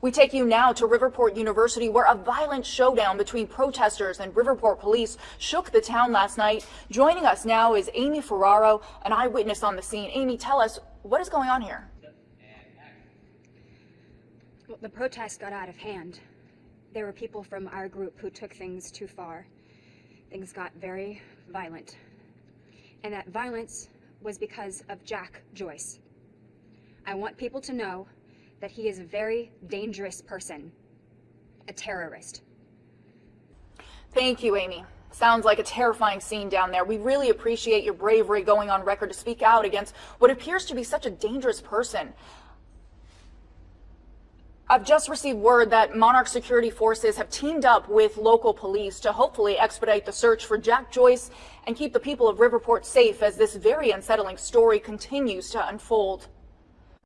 We take you now to Riverport University where a violent showdown between protesters and Riverport police shook the town last night. Joining us now is Amy Ferraro, an eyewitness on the scene. Amy, tell us what is going on here? Well, the protest got out of hand. There were people from our group who took things too far. Things got very violent. And that violence was because of Jack Joyce. I want people to know that he is a very dangerous person, a terrorist. Thank you, Amy. Sounds like a terrifying scene down there. We really appreciate your bravery going on record to speak out against what appears to be such a dangerous person. I've just received word that Monarch Security Forces have teamed up with local police to hopefully expedite the search for Jack Joyce and keep the people of Riverport safe as this very unsettling story continues to unfold.